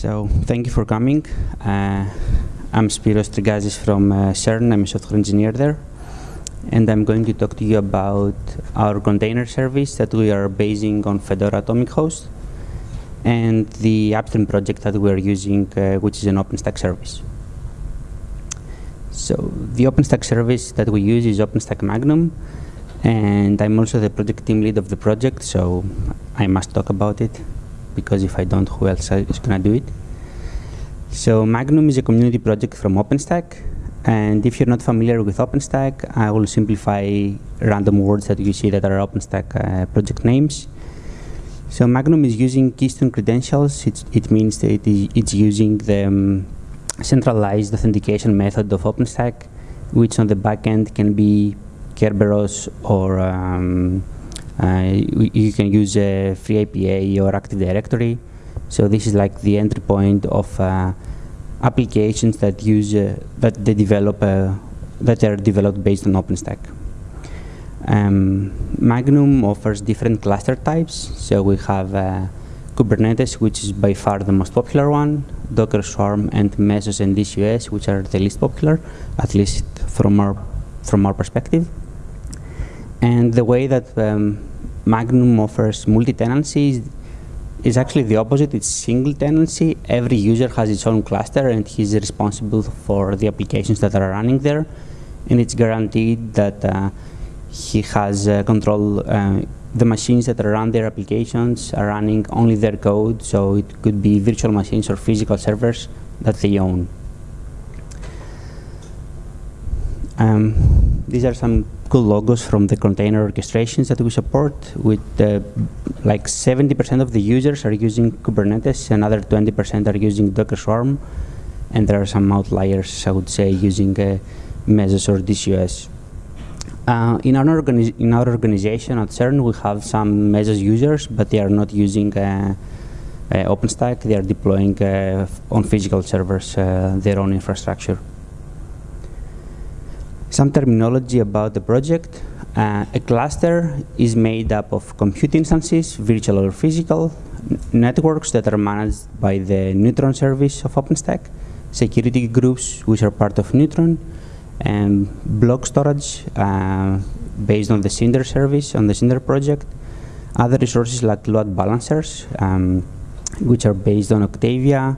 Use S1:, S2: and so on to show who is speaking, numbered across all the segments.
S1: So thank you for coming. Uh, I'm Spiros Trigazis from uh, CERN. I'm a software engineer there. And I'm going to talk to you about our container service that we are basing on Fedora Atomic Host and the upstream project that we are using, uh, which is an OpenStack service. So the OpenStack service that we use is OpenStack Magnum, and I'm also the project team lead of the project, so I must talk about it, because if I don't, who else is going to do it? So Magnum is a community project from OpenStack, and if you're not familiar with OpenStack, I will simplify random words that you see that are OpenStack uh, project names. So Magnum is using Keystone credentials. It's, it means that it is, it's using the um, centralized authentication method of OpenStack, which on the back end can be Kerberos or um, you can use a FreeIPA or Active Directory. So this is like the entry point of uh, applications that use uh, that they develop uh, that are developed based on OpenStack. Um, Magnum offers different cluster types. So we have uh, Kubernetes, which is by far the most popular one, Docker Swarm, and Mesos and DCOS, which are the least popular, at least from our from our perspective. And the way that um, Magnum offers multi-tenancy is, actually the opposite. It's single tenancy. Every user has its own cluster, and he's responsible for the applications that are running there. And it's guaranteed that uh, he has uh, control. Uh, the machines that are run their applications are running only their code, so it could be virtual machines or physical servers that they own. Um, these are some cool logos from the container orchestrations that we support with uh, like 70% of the users are using Kubernetes, another 20% are using Docker Swarm, and there are some outliers, I would say, using uh, Mesos or DCOS. Uh, in, our in our organization at CERN, we have some Mesos users, but they are not using uh, uh, OpenStack. They are deploying uh, on physical servers uh, their own infrastructure. Some terminology about the project. Uh, a cluster is made up of compute instances, virtual or physical, networks that are managed by the Neutron service of OpenStack, security groups which are part of Neutron, and block storage uh, based on the Cinder service, on the Cinder project. Other resources like load balancers, um, which are based on Octavia,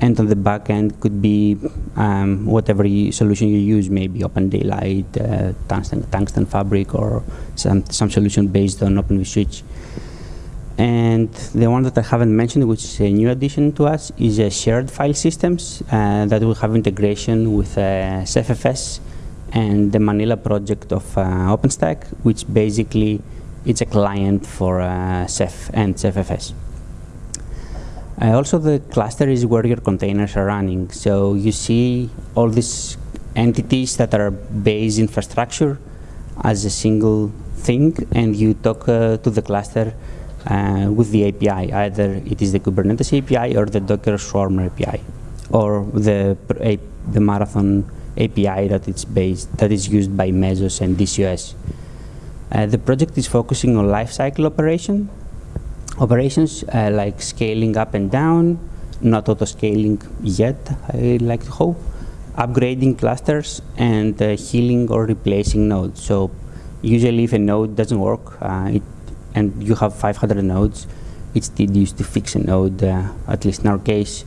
S1: and on the back end could be um, whatever solution you use, maybe Open Daylight, uh, Tungsten, Tungsten Fabric, or some, some solution based on Open vSwitch. And the one that I haven't mentioned, which is a new addition to us, is a shared file systems uh, that will have integration with uh, CephFS and the Manila project of uh, OpenStack, which basically it's a client for uh, Ceph and CephFS. Uh, also, the cluster is where your containers are running. So you see all these entities that are base infrastructure as a single thing, and you talk uh, to the cluster uh, with the API. Either it is the Kubernetes API or the Docker Swarm API, or the the Marathon API that it's based that is used by Mesos and DCOS. Uh, the project is focusing on lifecycle operation, operations uh, like scaling up and down, not auto-scaling yet, I like to hope, upgrading clusters, and uh, healing or replacing nodes. So usually if a node doesn't work, uh, it, and you have 500 nodes, it's tedious to fix a node, uh, at least in our case,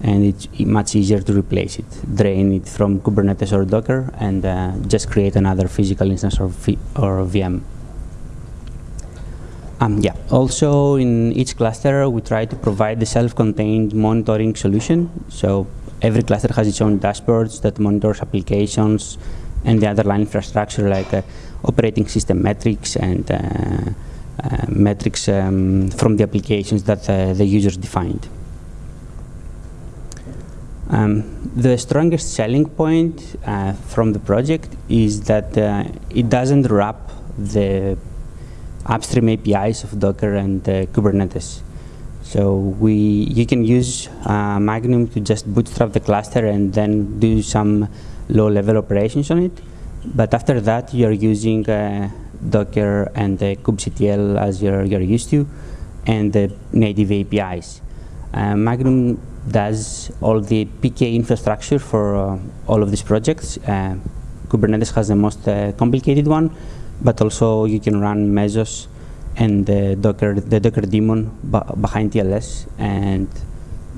S1: and it's much easier to replace it. Drain it from Kubernetes or Docker, and uh, just create another physical instance or, or VM. Um, yeah. Also, in each cluster, we try to provide the self-contained monitoring solution. So every cluster has its own dashboards that monitors applications and the underlying infrastructure like uh, operating system metrics and uh, uh, metrics um, from the applications that uh, the users defined. Um, the strongest selling point uh, from the project is that uh, it doesn't wrap the upstream APIs of Docker and uh, Kubernetes. So we, you can use uh, Magnum to just bootstrap the cluster and then do some low-level operations on it. But after that, you're using uh, Docker and uh, kubectl as you're, you're used to, and the native APIs. Uh, Magnum does all the PK infrastructure for uh, all of these projects. Uh, Kubernetes has the most complicated one, but also you can run Mesos and the Docker, the Docker daemon behind TLS, and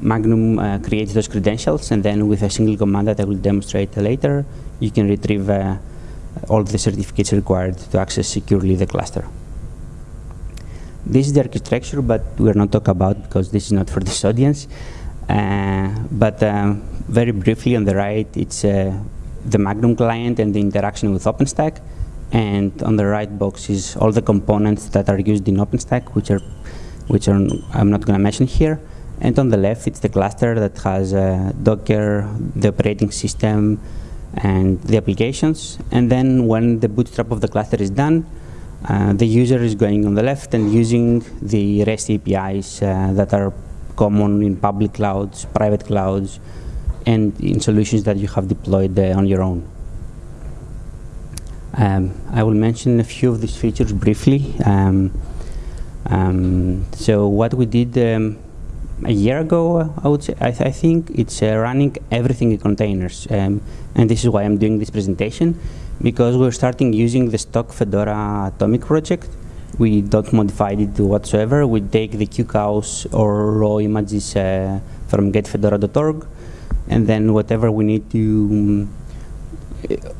S1: Magnum uh, creates those credentials, and then with a single command that I will demonstrate later, you can retrieve uh, all the certificates required to access securely the cluster. This is the architecture, but we're not talking about because this is not for this audience. Uh, but um, very briefly on the right, it's uh, the Magnum client and the interaction with OpenStack. And on the right box is all the components that are used in OpenStack, which are, which are I'm not going to mention here. And on the left, it's the cluster that has uh, Docker, the operating system, and the applications. And then when the bootstrap of the cluster is done, uh, the user is going on the left and using the REST APIs uh, that are common in public clouds, private clouds, and in solutions that you have deployed uh, on your own. Um, I will mention a few of these features briefly. Um, um, so what we did um, a year ago, I would say, I, th I think it's uh, running everything in containers. Um, and this is why I'm doing this presentation, because we're starting using the stock Fedora Atomic project. We don't modify it whatsoever. We take the QCOWs or raw images uh, from getfedora.org, and then whatever we need to, um,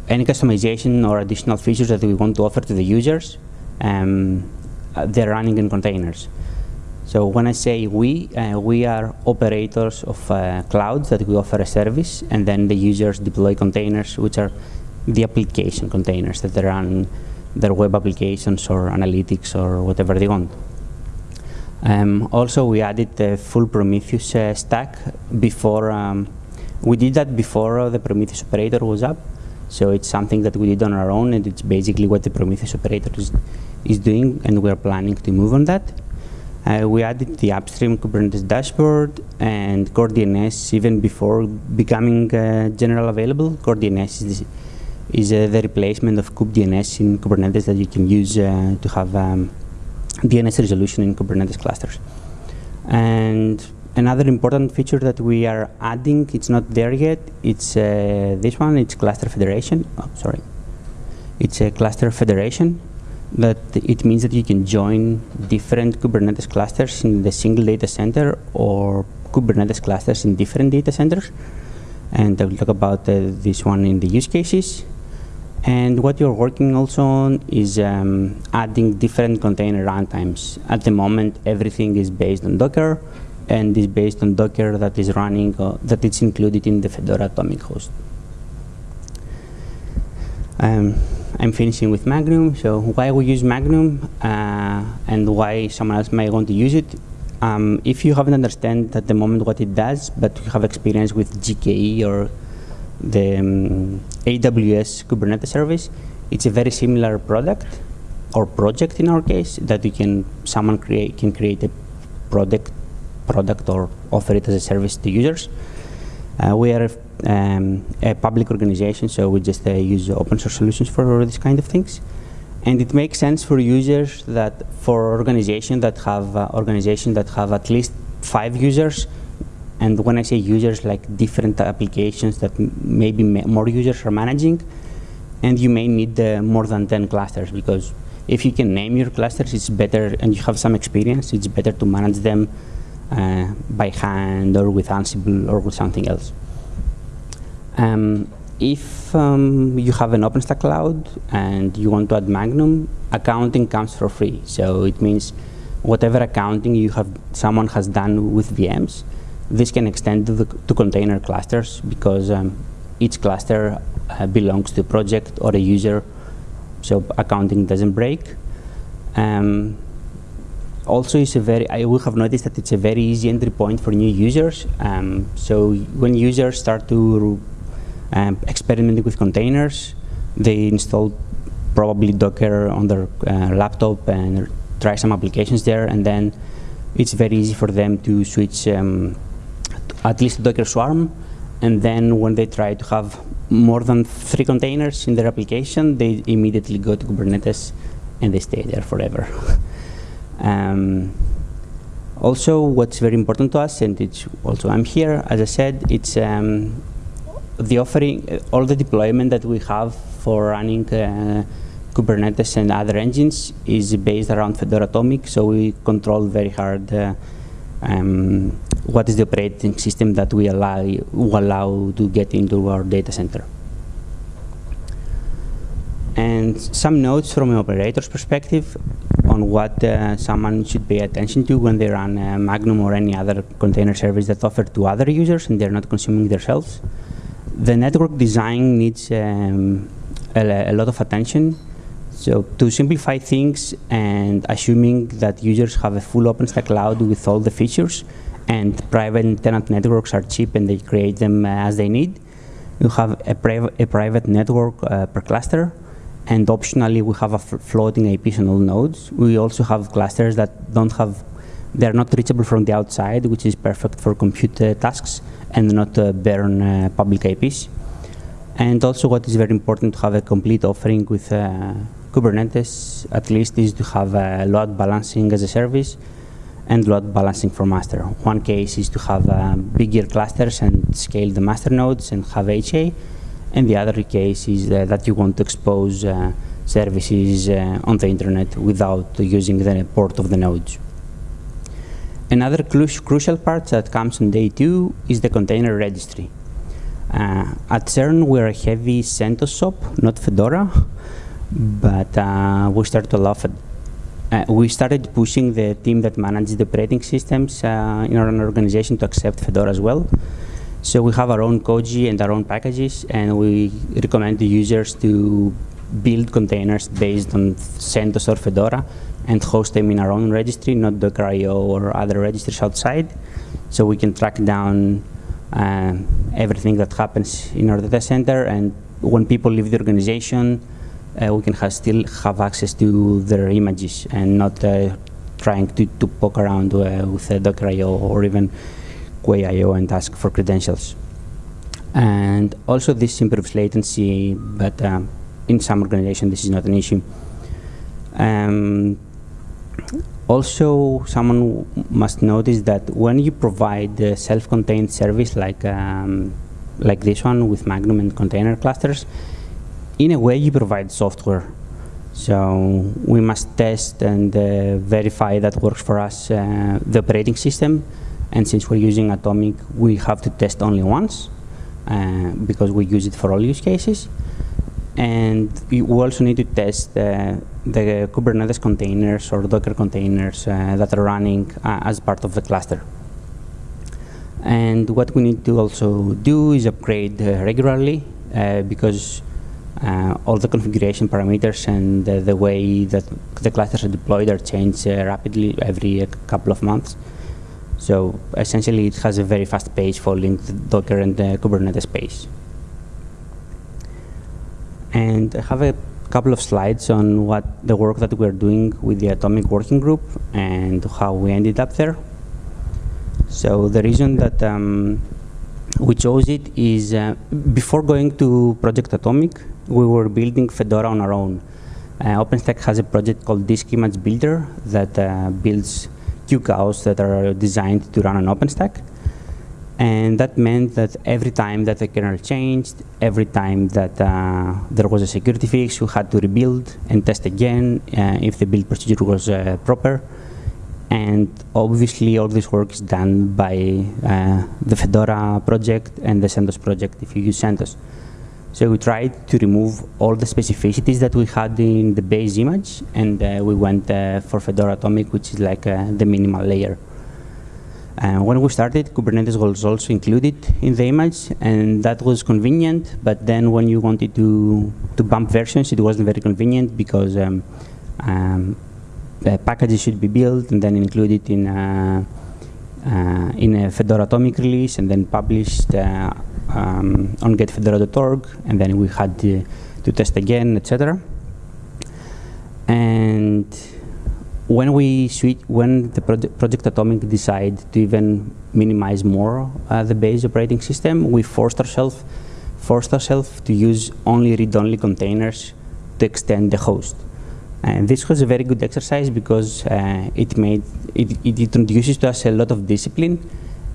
S1: any customization or additional features that we want to offer to the users, um, uh, they're running in containers. So when I say we, uh, we are operators of uh, clouds that we offer a service, and then the users deploy containers, which are the application containers that they run their web applications or analytics or whatever they want. Um, also, we added the full Prometheus uh, stack before, um, we did that before the Prometheus operator was up. So it's something that we did on our own, and it's basically what the Prometheus operator is, is doing, and we're planning to move on that. Uh, we added the upstream Kubernetes dashboard and Core DNS even before becoming uh, general available. Core DNS is, is uh, the replacement of kubedns in Kubernetes that you can use uh, to have um, DNS resolution in Kubernetes clusters. And another important feature that we are adding, it's not there yet, it's uh, this one, it's cluster federation. Oh, sorry. It's a cluster federation that it means that you can join different Kubernetes clusters in the single data center or Kubernetes clusters in different data centers. And I will talk about uh, this one in the use cases. And what you're working also on is um, adding different container runtimes. At the moment, everything is based on Docker and is based on Docker that is running, uh, that it's included in the Fedora Atomic host. Um, I'm finishing with Magnum. So why we use Magnum uh, and why someone else might want to use it. Um, if you haven't understand at the moment what it does, but you have experience with GKE or the um, AWS Kubernetes service, it's a very similar product or project in our case that you can someone create can create a product product or offer it as a service to users. Uh, we are um, a public organization, so we just uh, use open source solutions for these kind of things. And it makes sense for users that, for organizations that have uh, organizations that have at least five users, and when I say users, like different applications that maybe more users are managing, and you may need uh, more than 10 clusters because if you can name your clusters, it's better, and you have some experience, it's better to manage them uh, by hand or with Ansible or with something else. Um, if um, you have an OpenStack cloud and you want to add Magnum, accounting comes for free. So it means whatever accounting you have, someone has done with VMs, this can extend to, the, to container clusters because um, each cluster uh, belongs to a project or a user, so accounting doesn't break. Um, also, it's a very, I will have noticed that it's a very easy entry point for new users. Um, so when users start to um, experimenting with containers. They install probably Docker on their uh, laptop and try some applications there, and then it's very easy for them to switch um, at least Docker Swarm, and then when they try to have more than three containers in their application, they immediately go to Kubernetes and they stay there forever. um, Also, what's very important to us, and it's also I'm here, as I said, it's um, the offering, uh, all the deployment that we have for running uh, Kubernetes and other engines is based around Fedora Atomic, so we control very hard uh, um, what is the operating system that we allow, allow to get into our data center. And some notes from an operator's perspective on what uh, someone should pay attention to when they run uh, Magnum or any other container service that's offered to other users and they're not consuming themselves. The network design needs um, a, a lot of attention so to simplify things and assuming that users have a full OpenStack cloud with all the features and private tenant networks are cheap and they create them uh, as they need, you have a, priv a private network uh, per cluster and optionally we have a floating IPs on all nodes. We also have clusters that don't have, they're not reachable from the outside, which is perfect for compute uh, tasks and not uh, burn uh, public IPs. And also what is very important to have a complete offering with uh, Kubernetes at least is to have a load balancing as a service and load balancing for master. One case is to have uh, bigger clusters and scale the master nodes and have HA. And the other case is uh, that you want to expose uh, services uh, on the internet without using the port of the nodes. Another cru crucial part that comes on day two is the container registry. Uh, at CERN, we're a heavy CentOS shop, not Fedora but uh, we started to love it. Uh, we started pushing the team that manages the operating systems in our organization to accept Fedora as well. So we have our own Koji and our own packages, and we recommend the users to build containers based on CentOS or Fedora and host them in our own registry, not Docker.io or other registries outside. So we can track down uh, everything that happens in our data center, and when people leave the organization, uh, we can still have access to their images and not uh, trying to, to poke around uh, with Docker.io or even Quay.io and ask for credentials. And also this improves latency, but um, in some organizations this is not an issue. Um, also, someone must notice that when you provide a self-contained service like um, like this one with Magnum and container clusters, in a way you provide software. So we must test and uh, verify that works for us, uh, the operating system. And since we're using Atomic, we have to test only once uh, because we use it for all use cases. And we also need to test uh, the Kubernetes containers or Docker containers uh, that are running uh, as part of the cluster. And what we need to also do is upgrade regularly because uh, all the configuration parameters and uh, the way that the clusters are deployed are changed uh, rapidly every couple of months. So essentially, it has a very fast pace following the Docker and the Kubernetes space. And I have a couple of slides on what the work that we're doing with the Atomic Working Group and how we ended up there. So the reason that um, we chose it is uh, before going to Project Atomic, we were building Fedora on our own. Uh, OpenStack has a project called Disk Image Builder that uh, builds QCOWs that are designed to run on OpenStack. And that meant that every time that the kernel changed, every time that uh, there was a security fix, you had to rebuild and test again uh, if the build procedure was uh, proper. And obviously, all this work is done by uh, the Fedora project and the CentOS project if you use CentOS. So we tried to remove all the specificities that we had in the base image, and uh, we went uh, for Fedora Atomic, which is like uh, the minimal layer. And when we started, Kubernetes was also included in the image, and that was convenient. But then when you wanted to, to bump versions, it wasn't very convenient because um, um, packages should be built and then included in, uh, uh, in a Fedora Atomic release and then published uh, um, on getfedora.org, and then we had to, to test again, etc. And when we switch, when the project, project Atomic decided to even minimize more uh, the base operating system, we forced ourselves forced ourselves to use only read-only containers to extend the host. And this was a very good exercise because uh, it made it, it introduces to us a lot of discipline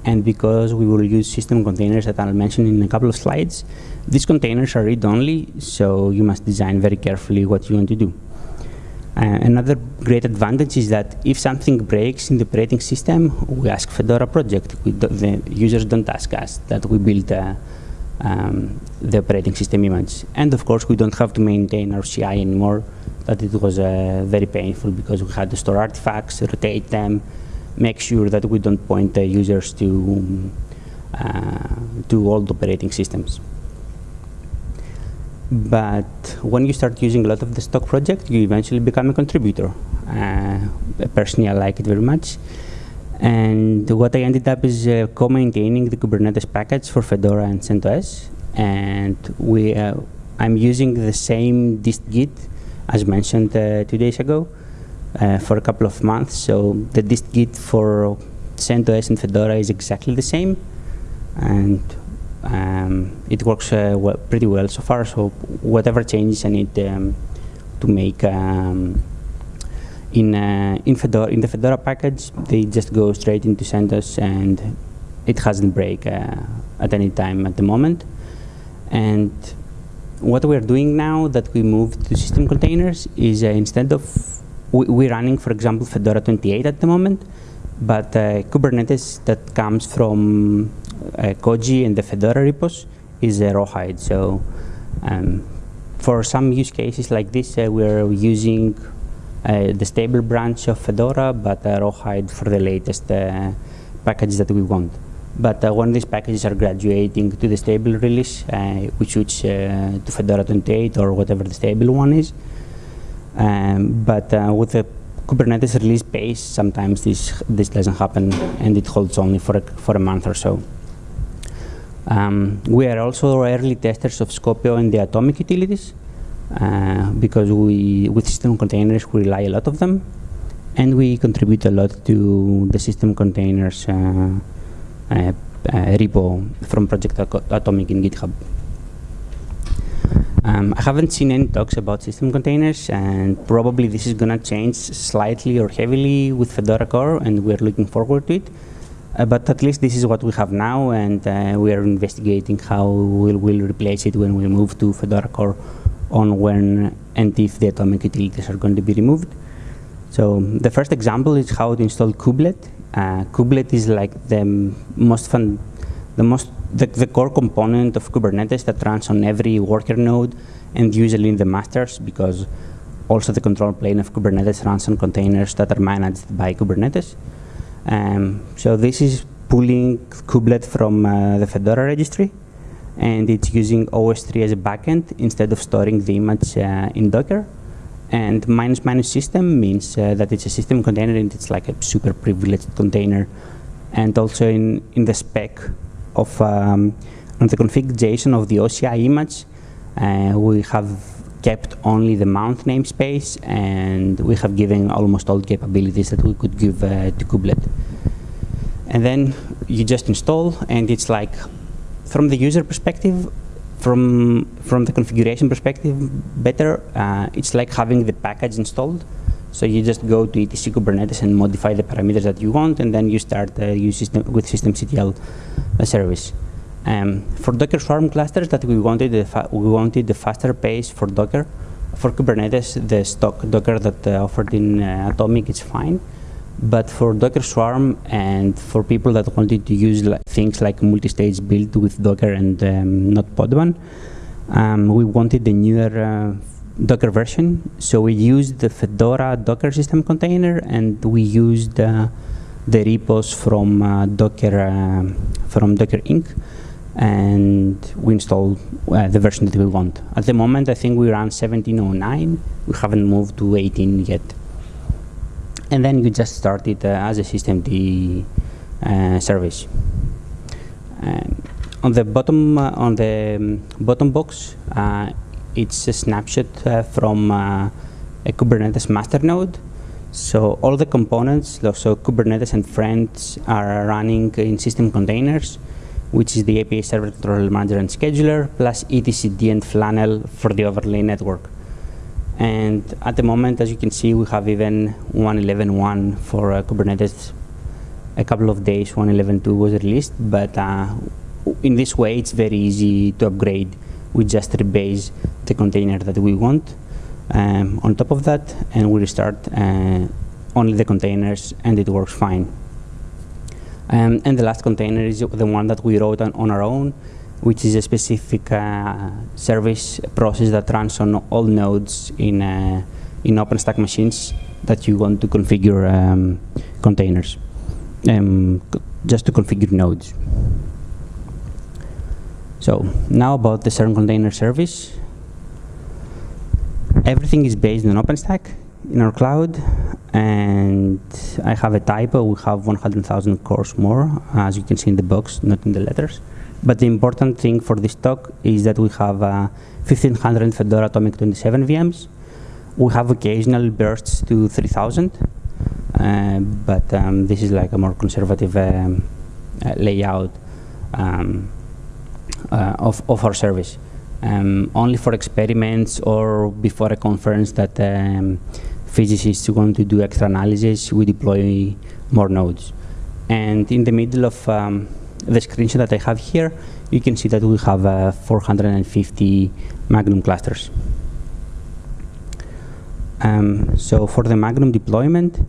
S1: and because we will use system containers that I'll mention in a couple of slides, these containers are read-only, so you must design very carefully what you want to do. Uh, another great advantage is that if something breaks in the operating system, we ask Fedora project. The users don't ask us that we build uh, um, the operating system image. And of course, we don't have to maintain our CI anymore. That it was uh, very painful because we had to store artifacts, rotate them, make sure that we don't point the users to uh, to old operating systems. But when you start using a lot of the stock project, you eventually become a contributor. Uh, personally, I like it very much. And what I ended up is uh, co-maintaining the Kubernetes package for Fedora and CentOS. And we, uh, I'm using the same dist-git as mentioned uh, two days ago uh, for a couple of months. So the dist-git for CentOS and Fedora is exactly the same. And um, it works uh, well, pretty well so far. So whatever changes I need um, to make um, in uh, in Fedora in the Fedora package, they just go straight into CentOS, and it hasn't break uh, at any time at the moment. And what we're doing now that we moved to system containers is uh, instead of we, we're running, for example, Fedora 28 at the moment, but uh, Kubernetes that comes from uh, Koji and the Fedora repos is a rawhide. So um, for some use cases like this, uh, we're using uh, the stable branch of Fedora, but uh, rawhide for the latest uh, packages that we want. But uh, when these packages are graduating to the stable release, uh, we switch to Fedora 28 or whatever the stable one is. Um, but with the Kubernetes release pace, sometimes this this doesn't happen, and it holds only for a, for a month or so. Um, we are also early testers of Skopeo and the atomic utilities uh, because we, with system containers, we rely a lot of them and we contribute a lot to the system containers uh, uh, uh repo from Project Atomic in GitHub. Um, I haven't seen any talks about system containers and probably this is going to change slightly or heavily with Fedora Core and we're looking forward to it. Uh, but at least this is what we have now, and uh, we are investigating how we'll, we'll, replace it when we move to Fedora Core on when and if the atomic utilities are going to be removed. So the first example is how to install kubelet. Uh, kubelet is like the most fun, the most the, the core component of Kubernetes that runs on every worker node and usually in the masters because also the control plane of Kubernetes runs on containers that are managed by Kubernetes. Um, so this is pulling kubelet from uh, the Fedora registry, and it's using OSTree as a backend instead of storing the image uh, in Docker. And minus minus system means uh, that it's a system container and it's like a super privileged container. And also in, in the spec of um, on the config.json of the OCI image, uh, we have kept only the mount namespace, and we have given almost all capabilities that we could give uh, to kubelet. And then you just install, and it's like, from the user perspective, from from the configuration perspective, better. Uh, it's like having the package installed. So you just go to etc Kubernetes and modify the parameters that you want, and then you start uh, use system with systemctl uh, service. Um, for Docker Swarm clusters that we wanted, we wanted the faster pace for Docker. For Kubernetes, the stock Docker that uh, offered in uh, Atomic is fine. But for Docker Swarm and for people that wanted to use like, things like multi-stage build with Docker and um, not Podman, um, we wanted the newer uh, Docker version. So we used the Fedora Docker system container and we used uh, the repos from uh, Docker uh, from Docker Inc and we installed uh, the version that we want. At the moment, I think we run 1709. We haven't moved to 18 yet. And then you just start it uh, as a systemd uh, service. on the bottom uh, on the um, bottom box, it's a snapshot from a Kubernetes master node. So all the components, so Kubernetes and friends, are running in system containers which is the API Server Controller Manager and Scheduler, plus etcd and Flannel for the overlay network. And at the moment, as you can see, we have even 1.11.1 for uh, Kubernetes. A couple of days, 1.11.2 was released, but uh, in this way, it's very easy to upgrade. We just rebase the container that we want um, on top of that, and we restart uh, only the containers, and it works fine. Um, and the last container is the one that we wrote on, on our own, which is a specific uh, service process that runs on all nodes in, uh, in OpenStack machines that you want to configure um, containers, um, just to configure nodes. So now about the CERN container service. Everything is based on OpenStack in our cloud, and I have a typo. We have 100,000 cores more, as you can see in the box, not in the letters. But the important thing for this talk is that we have uh, 1,500 Fedora Atomic 27 VMs. We have occasional bursts to 3,000, uh, but um, this is like a more conservative um, uh, layout um, uh, of, of our service. Um, only for experiments or before a conference that um, physicists want to do extra analysis, we deploy more nodes. And in the middle of um, the screenshot that I have here, you can see that we have uh, 450 Magnum clusters. Um, so for the Magnum deployment,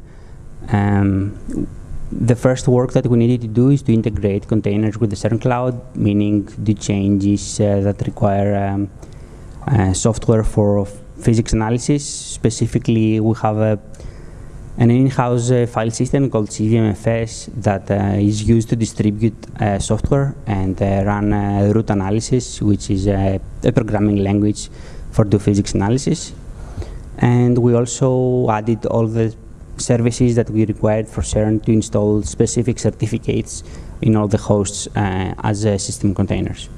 S1: um, the first work that we needed to do is to integrate containers with the CERN cloud, meaning do changes uh, that require um, uh, software for physics analysis. Specifically, we have a, an in-house uh, file system called CVMFS that uh, is used to distribute uh, software and uh, run root analysis, which is a programming language for do physics analysis. And we also added all the services that we required for CERN to install specific certificates in all the hosts uh, as uh, system containers.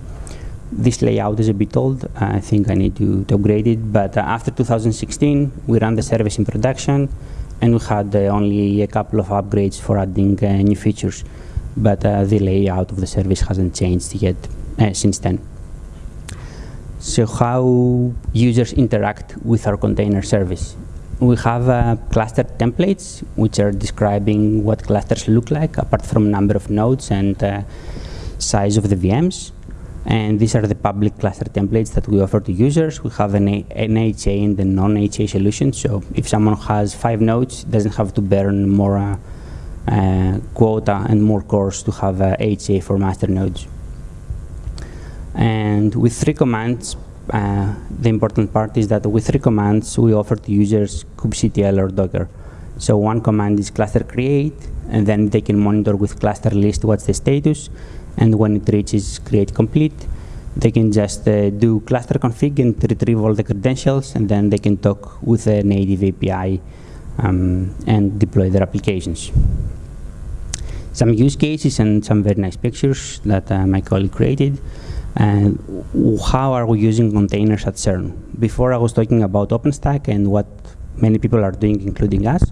S1: This layout is a bit old. I think I need to, to upgrade it. But uh, after 2016, we ran the service in production, and we had uh, only a couple of upgrades for adding uh, new features. But uh, the layout of the service hasn't changed yet since then. So how users interact with our container service we have uh, cluster templates which are describing what clusters look like apart from number of nodes and uh, size of the VMs. And these are the public cluster templates that we offer to users. We have an, an HA and the non-HA solution. So if someone has five nodes, doesn't have to burn more uh, uh quota and more cores to have HA for master nodes. And with three commands, uh, the important part is that with three commands, we offer to users kubectl or Docker. So one command is cluster create, and then they can monitor with cluster list what's the status, and when it reaches create complete, they can just uh, do cluster config and retrieve all the credentials, and then they can talk with a native API um, and deploy their applications. Some use cases and some very nice pictures that uh, my colleague created. And how are we using containers at CERN? Before I was talking about OpenStack and what many people are doing, including us,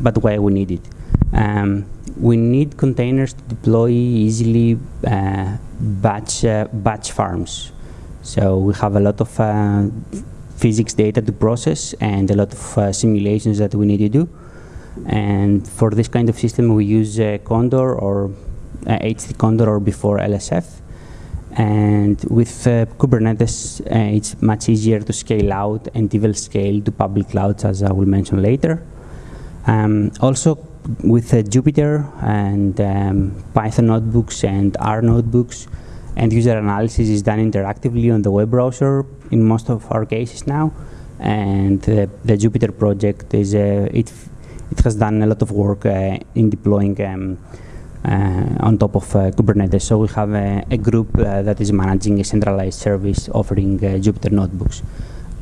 S1: but why we need it. Um, we need containers to deploy easily uh, batch, uh, batch farms. So we have a lot of uh, physics data to process and a lot of uh, simulations that we need to do. And for this kind of system, we use uh, Condor or HT uh, Condor or before LSF. And with uh, Kubernetes, uh, it's much easier to scale out and even scale to public clouds, as I will mention later. Um, also, with uh, Jupyter and um, Python notebooks and R notebooks, and user analysis is done interactively on the web browser in most of our cases now. And the Jupyter project is uh, it it has done a lot of work uh, in deploying um, uh, on top of uh, Kubernetes. So we have a, group uh, that is managing a centralized service offering Jupyter notebooks.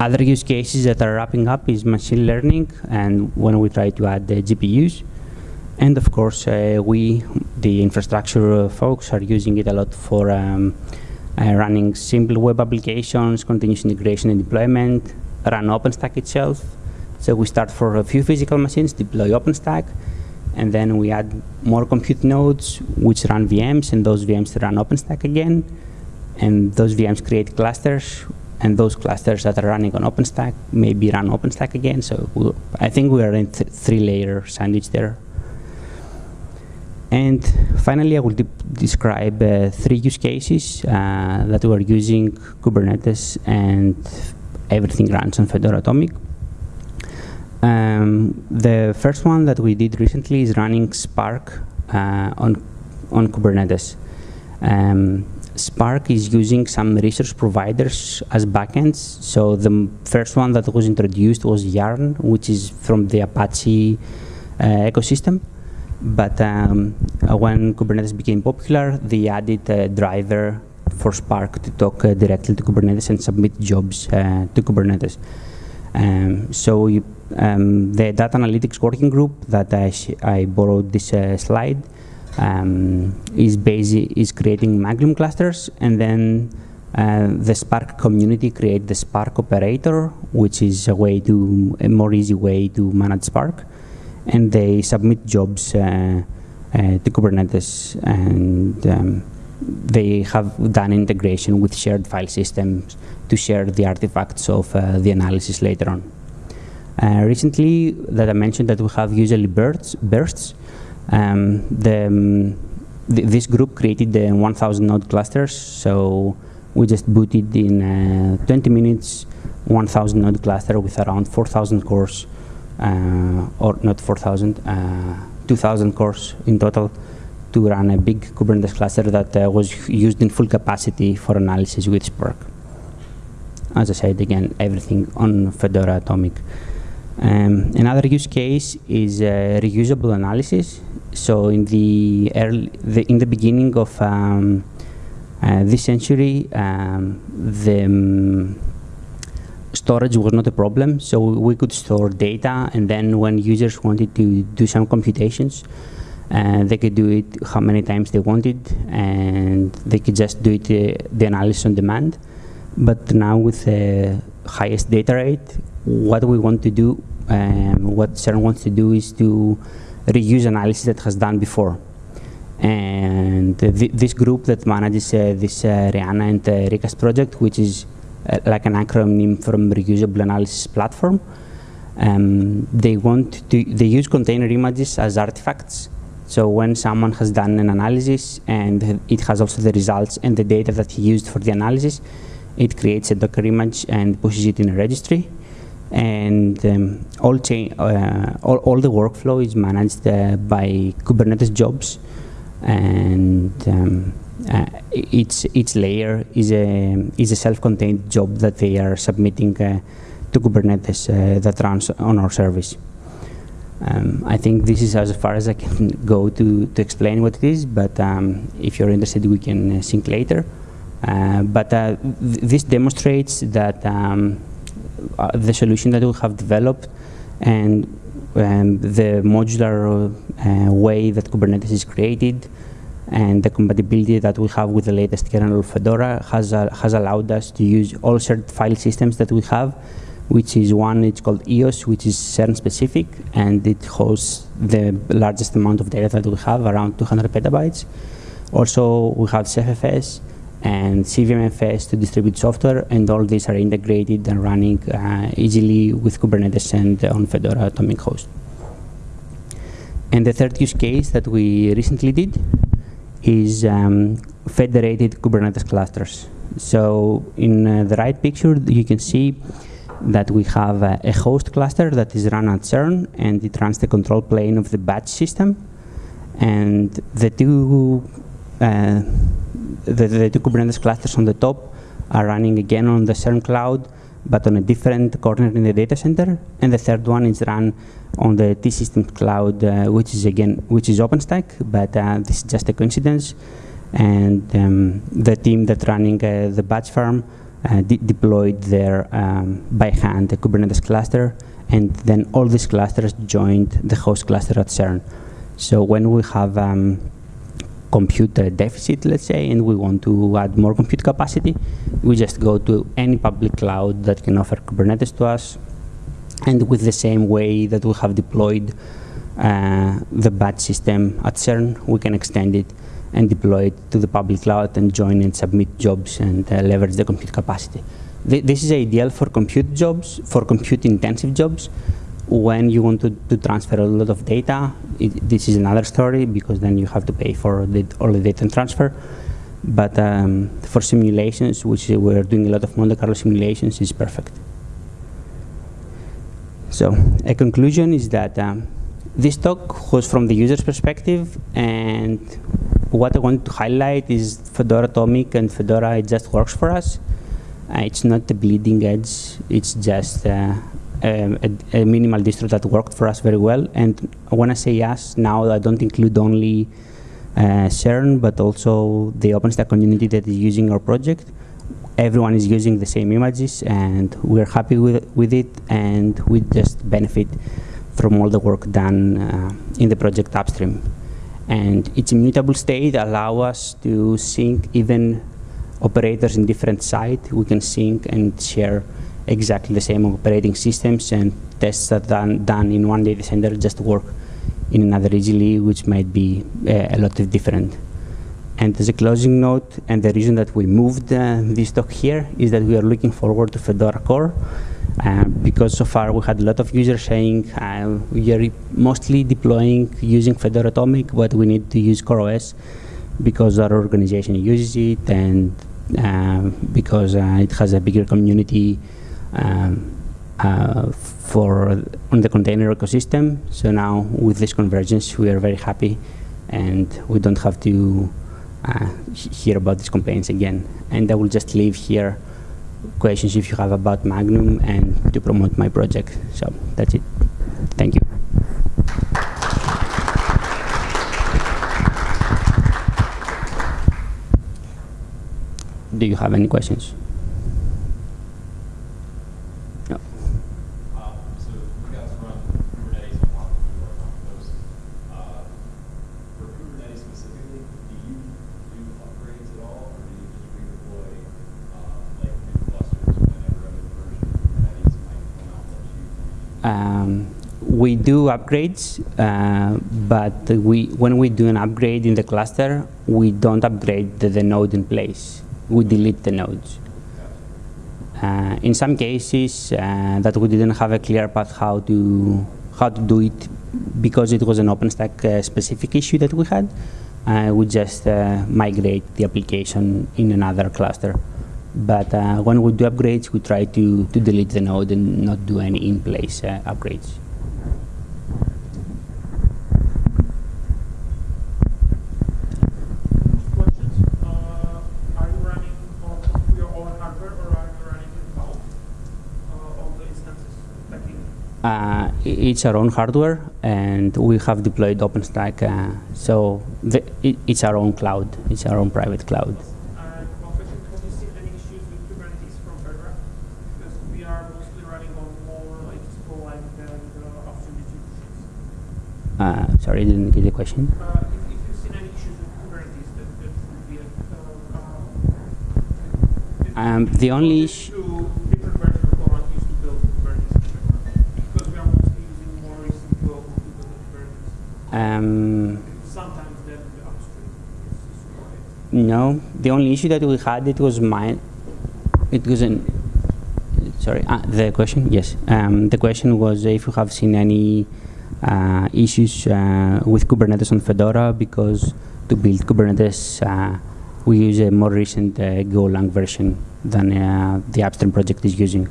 S1: Other use cases that are wrapping up is machine learning and when we try to add the GPUs. And of course, uh, we, the infrastructure folks, are using it a lot for um, uh, running simple web applications, continuous integration and deployment, run OpenStack itself. So we start for a few physical machines, deploy OpenStack, and then we add more compute nodes which run VMs and those VMs run OpenStack again and those VMs create clusters and those clusters that are running on OpenStack maybe run OpenStack again. So we'll, I think we are in th three-layer sandwich there. And finally, I will de describe uh, three use cases uh, that we are using Kubernetes and everything runs on Fedora Atomic. Um, the first one that we did recently is running Spark uh, on, on Kubernetes. Um, Spark is using some resource providers as backends. So the first one that was introduced was Yarn, which is from the Apache uh, ecosystem. But um, uh, when Kubernetes became popular, they added a driver for Spark to talk uh, directly to Kubernetes and submit jobs uh, to Kubernetes. Um, so you, um, the data analytics working group that I, I borrowed this uh, slide um, is basic, is creating Magnum clusters, and then uh, the Spark community create the Spark operator, which is a way to a more easy way to manage Spark, and they submit jobs uh, uh, to Kubernetes, and um, they have done integration with shared file systems to share the artifacts of uh, the analysis later on. Uh, recently, that I mentioned that we have usually bursts, bursts um, the, um, th this group created the 1,000 node clusters, so we just booted in uh, 20 minutes 1,000 node cluster with around 4,000 cores, or not 4,000, uh, 2,000 cores in total to run a big Kubernetes cluster that uh, was used in full capacity for analysis with Spark. As I said, again, everything on Fedora Atomic. Um, another use case is uh, reusable analysis so in the early, the, in the beginning of um, uh, this century, um, the um, storage was not a problem. So we could store data, and then when users wanted to do some computations, uh, they could do it how many times they wanted, and they could just do it uh, the analysis on demand. But now with the highest data rate, what we want to do, um, what CERN wants to do is to reuse analysis that has done before. And th this group that manages uh, this uh, REANA and uh, Recast project, which is like an acronym from reusable analysis platform, um, they want to, they use container images as artifacts. So when someone has done an analysis and it has also the results and the data that he used for the analysis, it creates a Docker image and pushes it in a registry. And um, all, uh, all, all, the workflow is managed uh, by Kubernetes jobs. And um, uh, each, each layer is a, is a self-contained job that they are submitting uh, to Kubernetes uh, that runs on our service. Um, I think this is as far as I can go to, to explain what it is, but um, if you're interested, we can uh, sync later. but th this demonstrates that um, uh, the solution that we have developed and um, the modular uh, way that Kubernetes is created and the compatibility that we have with the latest kernel of Fedora has, uh, has allowed us to use all shared file systems that we have, which is one, it's called EOS, which is CERN specific, and it hosts the largest amount of data that we have, around 200 petabytes. Also, we have CephFS, and CVMFS to distribute software, and all these are integrated and running uh, easily with Kubernetes and on Fedora Atomic Host. And the third use case that we recently did is um, federated Kubernetes clusters. So in uh, the right picture, you can see that we have uh, a host cluster that is run at CERN, and it runs the control plane of the batch system. And the two uh, the, the two Kubernetes clusters on the top are running again on the CERN cloud, but on a different corner in the data center. And the third one is run on the T-Systems cloud, uh, which is again, which is OpenStack, but uh, this is just a coincidence. And um, the team that's running uh, the batch farm uh, de deployed there um, by hand the Kubernetes cluster, and then all these clusters joined the host cluster at CERN. So when we have um, compute deficit, let's say, and we want to add more compute capacity, we just go to any public cloud that can offer Kubernetes to us. And with the same way that we have deployed uh, the batch system at CERN, we can extend it and deploy it to the public cloud and join and submit jobs and uh, leverage the compute capacity. th this is ideal for compute jobs, for compute intensive jobs. When you want to, to transfer a lot of data, it, this is another story because then you have to pay for the, all the data transfer. But um, for simulations, which we're doing a lot of Monte Carlo simulations, is perfect. So a conclusion is that um, this talk was from the user's perspective, and what I want to highlight is Fedora Atomic and Fedora, it just works for us. Uh, it's not the bleeding edge, it's just uh, a, a, minimal distro that worked for us very well. And when I say us, now I don't include only uh, CERN, but also the OpenStack community that is using our project. Everyone is using the same images, and we're happy with, with it, and we just benefit from all the work done uh, in the project upstream. And its immutable state allow us to sync even operators in different sites. We can sync and share exactly the same operating systems and tests that done, done in one data center just work in another easily, which might be uh, a lot of different. And as a closing note, and the reason that we moved uh, this talk here is that we are looking forward to Fedora Core, uh, because so far we had a lot of users saying uh, we are mostly deploying using Fedora Atomic, but we need to use CoreOS because our organization uses it and uh, because uh, it has a bigger community um, uh, for on the container ecosystem. So now with this convergence, we are very happy and we don't have to uh, hear about these complaints again. And I will just leave here questions if you have about Magnum and to promote my project. So that's it. Thank you. Do you have any questions? Um, we do upgrades, uh, but we, when we do an upgrade in the cluster, we don't upgrade the, the node in place. We delete the nodes. Uh, in some cases, uh, that we didn't have a clear path how to how to do it because it was an OpenStack uh, specific issue that we had. Uh, we just uh, migrate the application in another cluster. But uh, when we do upgrades, we try to, to delete the node and not do any in-place upgrades. Uh, it's our own hardware, and we have deployed OpenStack, uh, so the, it, it's our own cloud. It's our own private cloud. Uh, sorry, I didn't get the question. Uh, um, the only issue. Um, no, the only issue that we had it was mine. It was an. Sorry, uh, the question. Yes, um, the question was if you have seen any uh, issues uh, with Kubernetes on Fedora because to build Kubernetes, uh, we use a more recent Golang version than the upstream project is using.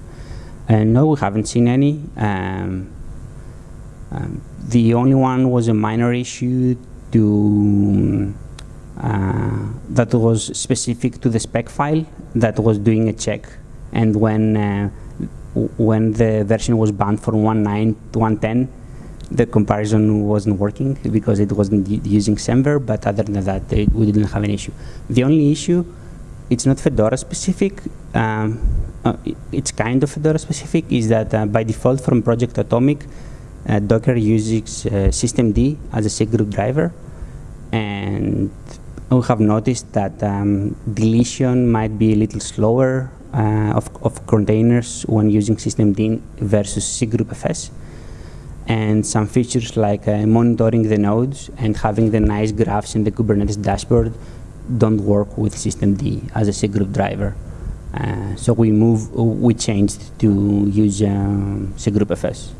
S1: And no, we haven't seen any. Um, um, the only one was a minor issue to uh, that was specific to the spec file that was doing a check. And when uh, when the version was banned from 1.9 to 1.10, the comparison wasn't working because it wasn't using Semver, but other than that, we didn't have an issue. The only issue, it's not Fedora specific, um, uh, it's kind of Fedora specific, is that uh, by default from Project Atomic, uh, Docker uses uh, systemd as a cgroup driver, and we have noticed that um, deletion might be a little slower uh, of, of containers when using systemd versus cgroup FS and some features like uh, monitoring the nodes and having the nice graphs in the Kubernetes dashboard don't work with systemd as a cgroup driver. Uh, so we move, we changed to use um, cgroup FS.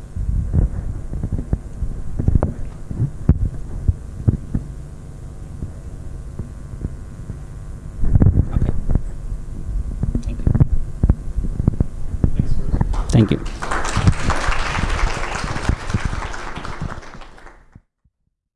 S1: Okay. Thank you. Thank you.